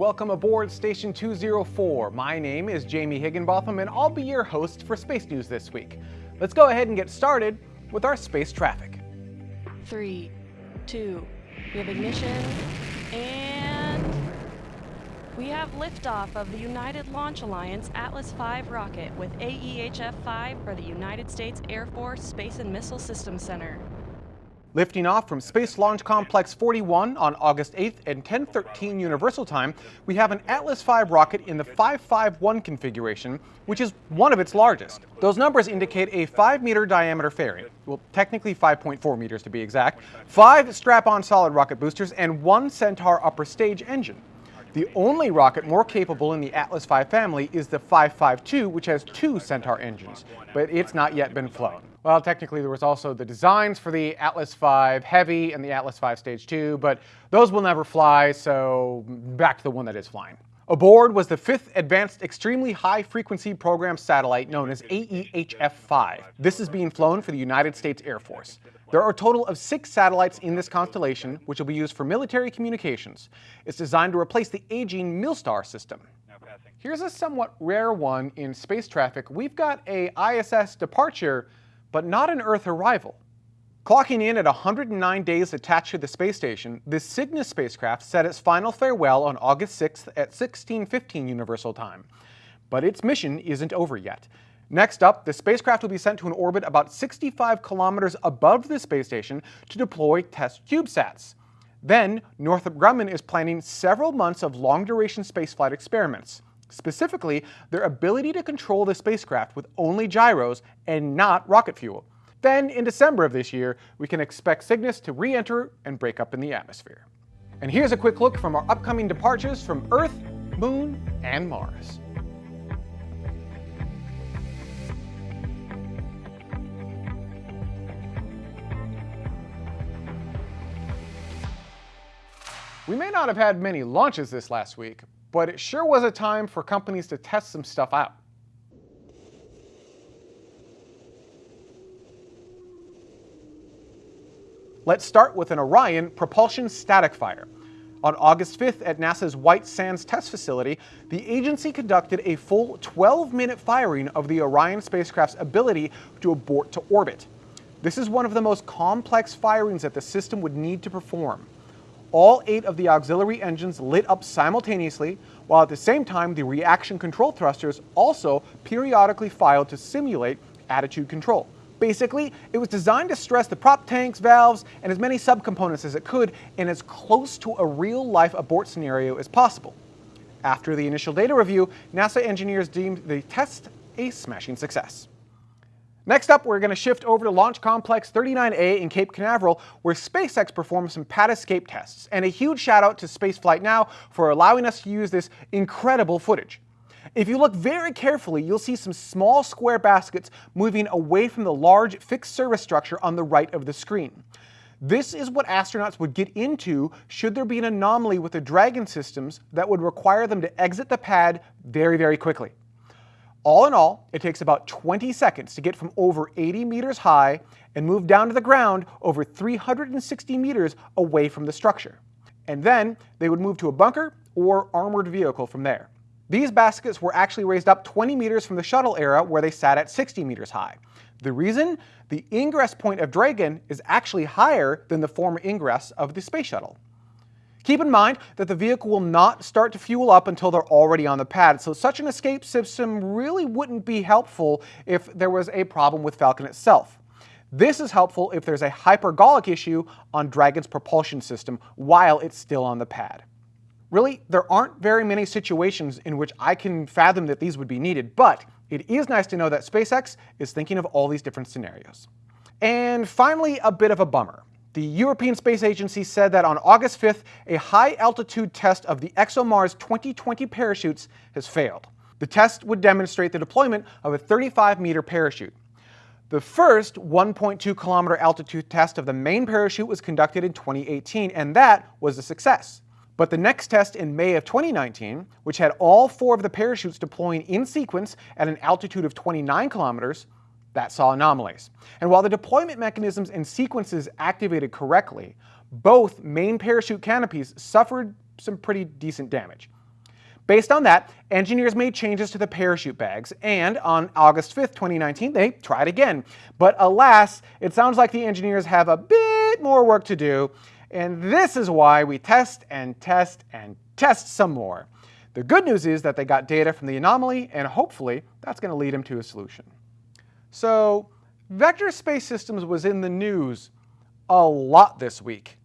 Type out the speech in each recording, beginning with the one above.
Welcome aboard Station 204. My name is Jamie Higginbotham and I'll be your host for Space News this week. Let's go ahead and get started with our space traffic. Three, two, we have ignition, and we have liftoff of the United Launch Alliance Atlas V rocket with AEHF-5 for the United States Air Force Space and Missile Systems Center. Lifting off from Space Launch Complex 41 on August 8th at 10:13 Universal Time, we have an Atlas V rocket in the 551 configuration, which is one of its largest. Those numbers indicate a 5 meter diameter fairing, well technically 5.4 meters to be exact, 5 strap-on solid rocket boosters, and one Centaur upper stage engine. The only rocket more capable in the Atlas V family is the 552, which has two Centaur engines, but it's not yet been flown. Well, technically there was also the designs for the Atlas V Heavy and the Atlas V Stage 2, but those will never fly, so back to the one that is flying. Aboard was the fifth Advanced Extremely High Frequency Program satellite known as AEHF-5. This is being flown for the United States Air Force. There are a total of six satellites in this constellation, which will be used for military communications. It's designed to replace the aging Milstar system. Here's a somewhat rare one in space traffic. We've got a ISS departure but not an Earth arrival. Clocking in at 109 days attached to the space station, the Cygnus spacecraft said its final farewell on August 6th at 1615 Universal Time. But its mission isn't over yet. Next up, the spacecraft will be sent to an orbit about 65 kilometers above the space station to deploy test CubeSats. Then, Northrop Grumman is planning several months of long-duration spaceflight experiments specifically their ability to control the spacecraft with only gyros and not rocket fuel. Then, in December of this year, we can expect Cygnus to re-enter and break up in the atmosphere. And here's a quick look from our upcoming departures from Earth, Moon, and Mars. We may not have had many launches this last week, but it sure was a time for companies to test some stuff out. Let's start with an Orion propulsion static fire. On August 5th at NASA's White Sands Test Facility, the agency conducted a full 12-minute firing of the Orion spacecraft's ability to abort to orbit. This is one of the most complex firings that the system would need to perform all eight of the auxiliary engines lit up simultaneously, while at the same time the reaction control thrusters also periodically fired to simulate attitude control. Basically, it was designed to stress the prop tanks, valves, and as many subcomponents as it could in as close to a real-life abort scenario as possible. After the initial data review, NASA engineers deemed the test a smashing success. Next up, we're going to shift over to Launch Complex 39A in Cape Canaveral, where SpaceX performed some pad escape tests. And a huge shout out to Spaceflight Now for allowing us to use this incredible footage. If you look very carefully, you'll see some small square baskets moving away from the large fixed service structure on the right of the screen. This is what astronauts would get into should there be an anomaly with the Dragon systems that would require them to exit the pad very, very quickly. All in all, it takes about 20 seconds to get from over 80 meters high and move down to the ground over 360 meters away from the structure. And then they would move to a bunker or armored vehicle from there. These baskets were actually raised up 20 meters from the shuttle era where they sat at 60 meters high. The reason? The ingress point of Dragon is actually higher than the former ingress of the space shuttle. Keep in mind that the vehicle will not start to fuel up until they're already on the pad, so such an escape system really wouldn't be helpful if there was a problem with Falcon itself. This is helpful if there's a hypergolic issue on Dragon's propulsion system while it's still on the pad. Really, there aren't very many situations in which I can fathom that these would be needed, but it is nice to know that SpaceX is thinking of all these different scenarios. And finally, a bit of a bummer. The European Space Agency said that on August 5th, a high-altitude test of the ExoMars 2020 parachutes has failed. The test would demonstrate the deployment of a 35-meter parachute. The first 1.2 kilometer altitude test of the main parachute was conducted in 2018, and that was a success. But the next test in May of 2019, which had all four of the parachutes deploying in sequence at an altitude of 29 kilometers, that saw anomalies. And while the deployment mechanisms and sequences activated correctly, both main parachute canopies suffered some pretty decent damage. Based on that, engineers made changes to the parachute bags, and on August 5th, 2019, they tried again. But alas, it sounds like the engineers have a bit more work to do, and this is why we test and test and test some more. The good news is that they got data from the anomaly, and hopefully that's going to lead them to a solution. So, Vector Space Systems was in the news a lot this week.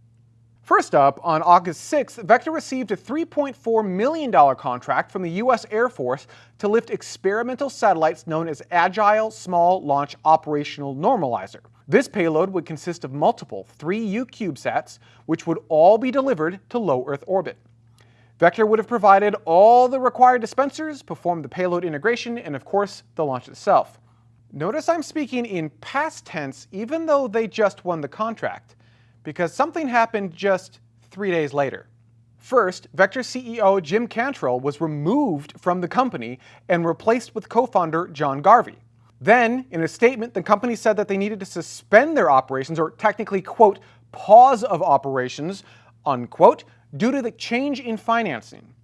First up, on August 6th, Vector received a $3.4 million contract from the U.S. Air Force to lift experimental satellites known as Agile Small Launch Operational Normalizer. This payload would consist of multiple 3U CubeSats, which would all be delivered to low Earth orbit. Vector would have provided all the required dispensers, performed the payload integration, and of course, the launch itself. Notice I'm speaking in past tense even though they just won the contract because something happened just three days later. First, Vector CEO Jim Cantrell was removed from the company and replaced with co-founder John Garvey. Then, in a statement, the company said that they needed to suspend their operations, or technically, quote, pause of operations, unquote, due to the change in financing.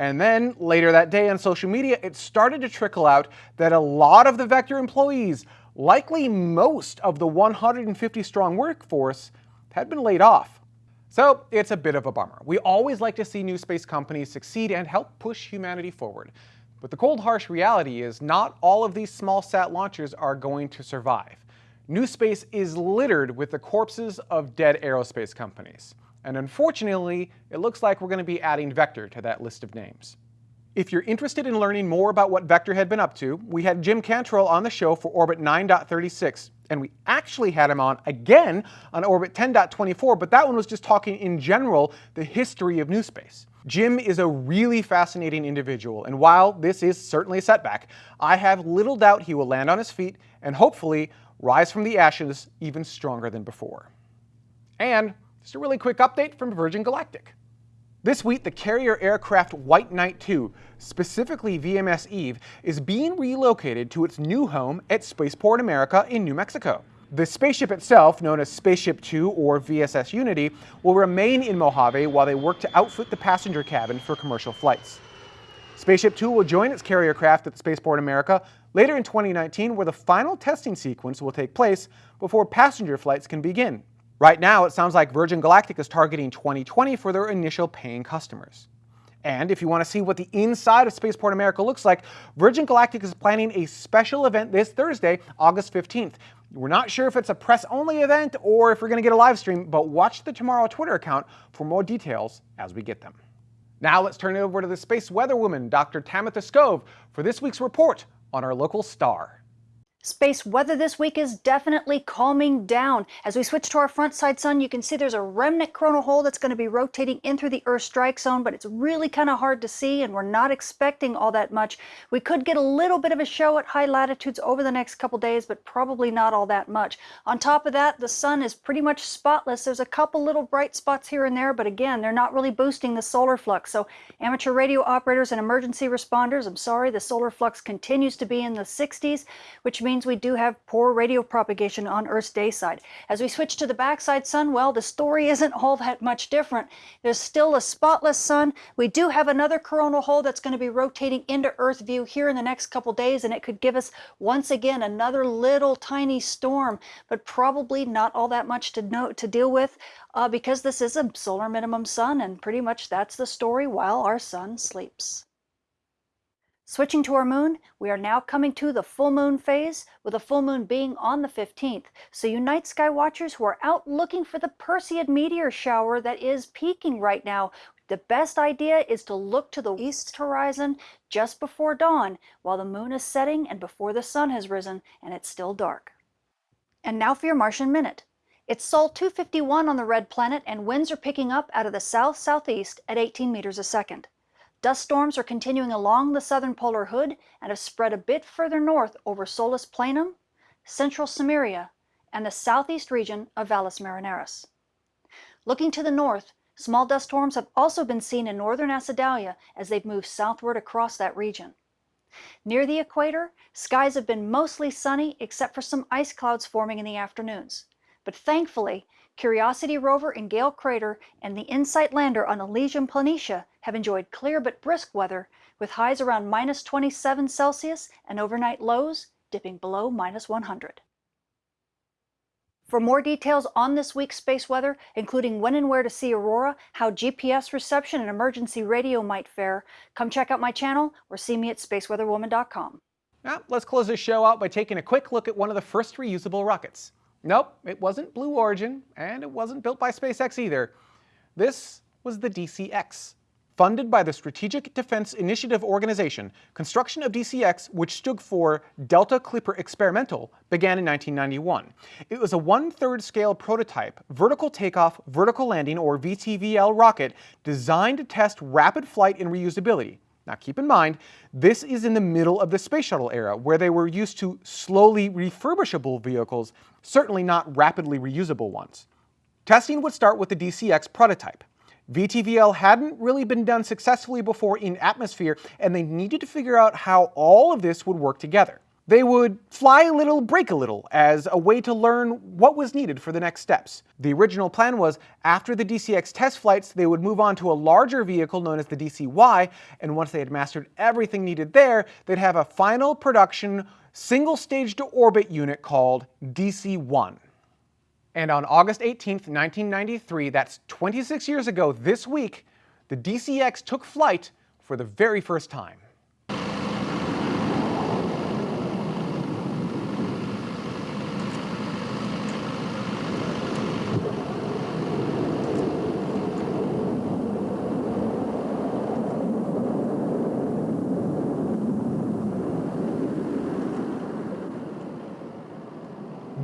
And then later that day on social media, it started to trickle out that a lot of the Vector employees, likely most of the 150 strong workforce, had been laid off. So it's a bit of a bummer. We always like to see new space companies succeed and help push humanity forward. But the cold harsh reality is not all of these small sat launchers are going to survive. New space is littered with the corpses of dead aerospace companies. And unfortunately, it looks like we're going to be adding Vector to that list of names. If you're interested in learning more about what Vector had been up to, we had Jim Cantrell on the show for Orbit 9.36, and we actually had him on again on Orbit 10.24, but that one was just talking in general the history of new space. Jim is a really fascinating individual, and while this is certainly a setback, I have little doubt he will land on his feet and hopefully rise from the ashes even stronger than before. And just a really quick update from Virgin Galactic. This week, the carrier aircraft White Knight 2, specifically VMS Eve, is being relocated to its new home at Spaceport America in New Mexico. The spaceship itself, known as Spaceship 2 or VSS Unity, will remain in Mojave while they work to outfit the passenger cabin for commercial flights. Spaceship 2 will join its carrier craft at Spaceport America later in 2019 where the final testing sequence will take place before passenger flights can begin. Right now, it sounds like Virgin Galactic is targeting 2020 for their initial paying customers. And if you want to see what the inside of Spaceport America looks like, Virgin Galactic is planning a special event this Thursday, August 15th. We're not sure if it's a press-only event or if we're going to get a live stream, but watch the TMRO Twitter account for more details as we get them. Now let's turn it over to the space weather woman, Dr. Tamitha Skov, for this week's report on our local star. Space weather this week is definitely calming down. As we switch to our front side sun, you can see there's a remnant coronal hole that's going to be rotating in through the Earth strike zone, but it's really kind of hard to see and we're not expecting all that much. We could get a little bit of a show at high latitudes over the next couple days, but probably not all that much. On top of that, the sun is pretty much spotless. There's a couple little bright spots here and there, but again, they're not really boosting the solar flux. So amateur radio operators and emergency responders, I'm sorry, the solar flux continues to be in the 60s, which means means we do have poor radio propagation on Earth's day side. As we switch to the backside sun, well, the story isn't all that much different. There's still a spotless sun. We do have another coronal hole that's going to be rotating into Earth view here in the next couple days, and it could give us once again another little tiny storm, but probably not all that much to know to deal with uh, because this is a solar minimum sun, and pretty much that's the story while our sun sleeps. Switching to our moon, we are now coming to the full moon phase, with the full moon being on the 15th. So you night sky watchers who are out looking for the Perseid meteor shower that is peaking right now, the best idea is to look to the east horizon just before dawn while the moon is setting and before the sun has risen and it's still dark. And now for your Martian Minute. It's Sol 251 on the red planet and winds are picking up out of the south-southeast at 18 meters a second. Dust storms are continuing along the southern polar hood and have spread a bit further north over Solis Planum, central Cimmeria, and the southeast region of Valles Marineris. Looking to the north, small dust storms have also been seen in northern Acidalia as they've moved southward across that region. Near the equator, skies have been mostly sunny except for some ice clouds forming in the afternoons. But thankfully, Curiosity rover in Gale Crater and the InSight lander on Elysium Planitia have enjoyed clear but brisk weather with highs around minus 27 Celsius and overnight lows dipping below minus 100. For more details on this week's space weather, including when and where to see aurora, how GPS reception and emergency radio might fare, come check out my channel or see me at spaceweatherwoman.com. Now, let's close this show out by taking a quick look at one of the first reusable rockets. Nope, it wasn't Blue Origin, and it wasn't built by SpaceX either. This was the DCX. Funded by the Strategic Defense Initiative Organization, construction of DCX, which stood for Delta Clipper Experimental, began in 1991. It was a one-third scale prototype, vertical takeoff, vertical landing, or VTVL rocket designed to test rapid flight and reusability. Now keep in mind, this is in the middle of the space shuttle era, where they were used to slowly refurbishable vehicles, certainly not rapidly reusable ones. Testing would start with the DCX prototype. VTVL hadn't really been done successfully before in atmosphere, and they needed to figure out how all of this would work together. They would fly a little, break a little, as a way to learn what was needed for the next steps. The original plan was, after the DCX test flights, they would move on to a larger vehicle known as the DCY, and once they had mastered everything needed there, they'd have a final production single stage to orbit unit called DC-1. And on August 18, 1993, that's 26 years ago this week, the DCX took flight for the very first time.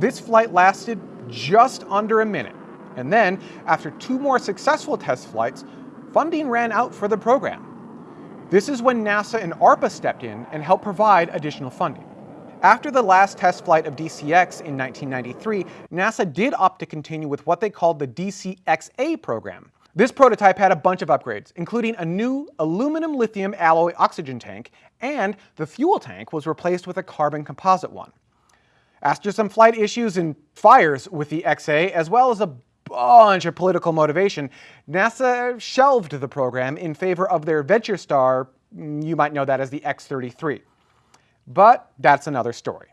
This flight lasted just under a minute. And then, after two more successful test flights, funding ran out for the program. This is when NASA and ARPA stepped in and helped provide additional funding. After the last test flight of DCX in 1993, NASA did opt to continue with what they called the DCXA program. This prototype had a bunch of upgrades, including a new aluminum lithium alloy oxygen tank, and the fuel tank was replaced with a carbon composite one. After some flight issues and fires with the XA, as well as a bunch of political motivation, NASA shelved the program in favor of their Venture Star, mm, you might know that as the X-33. But that's another story.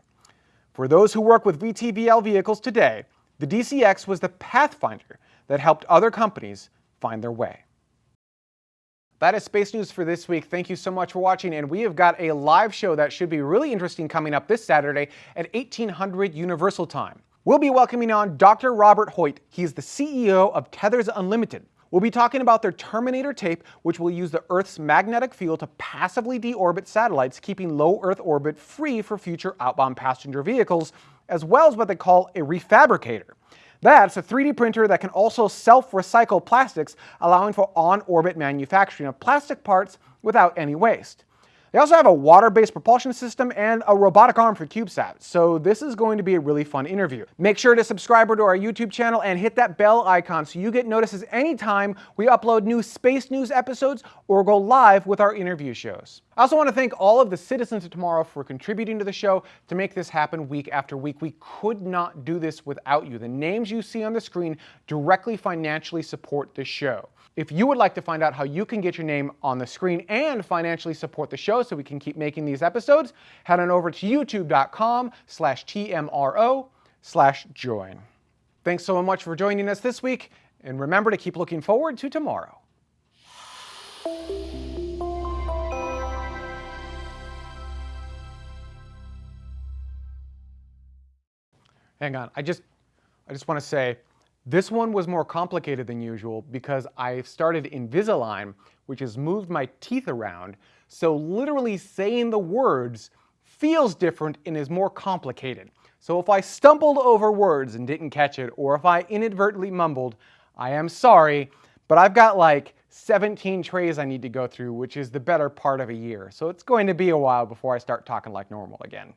For those who work with VTVL vehicles today, the DCX was the pathfinder that helped other companies find their way. That is Space News for this week. Thank you so much for watching, and we have got a live show that should be really interesting coming up this Saturday at 1800 Universal Time. We'll be welcoming on Dr. Robert Hoyt. He's the CEO of Tethers Unlimited. We'll be talking about their Terminator tape, which will use the Earth's magnetic field to passively deorbit satellites, keeping low Earth orbit free for future outbound passenger vehicles, as well as what they call a refabricator. That's a 3D printer that can also self-recycle plastics, allowing for on-orbit manufacturing of plastic parts without any waste. They also have a water-based propulsion system and a robotic arm for CubeSat, so this is going to be a really fun interview. Make sure to subscribe to our YouTube channel and hit that bell icon so you get notices anytime we upload new Space News episodes or go live with our interview shows. I also want to thank all of the citizens of tomorrow for contributing to the show to make this happen week after week. We could not do this without you. The names you see on the screen directly financially support the show. If you would like to find out how you can get your name on the screen and financially support the show so we can keep making these episodes, head on over to youtube.com slash TMRO slash join. Thanks so much for joining us this week, and remember to keep looking forward to tomorrow. Hang on, I just, I just want to say, this one was more complicated than usual because I started Invisalign, which has moved my teeth around, so literally saying the words feels different and is more complicated. So if I stumbled over words and didn't catch it, or if I inadvertently mumbled, I am sorry, but I've got like 17 trays I need to go through, which is the better part of a year. So it's going to be a while before I start talking like normal again.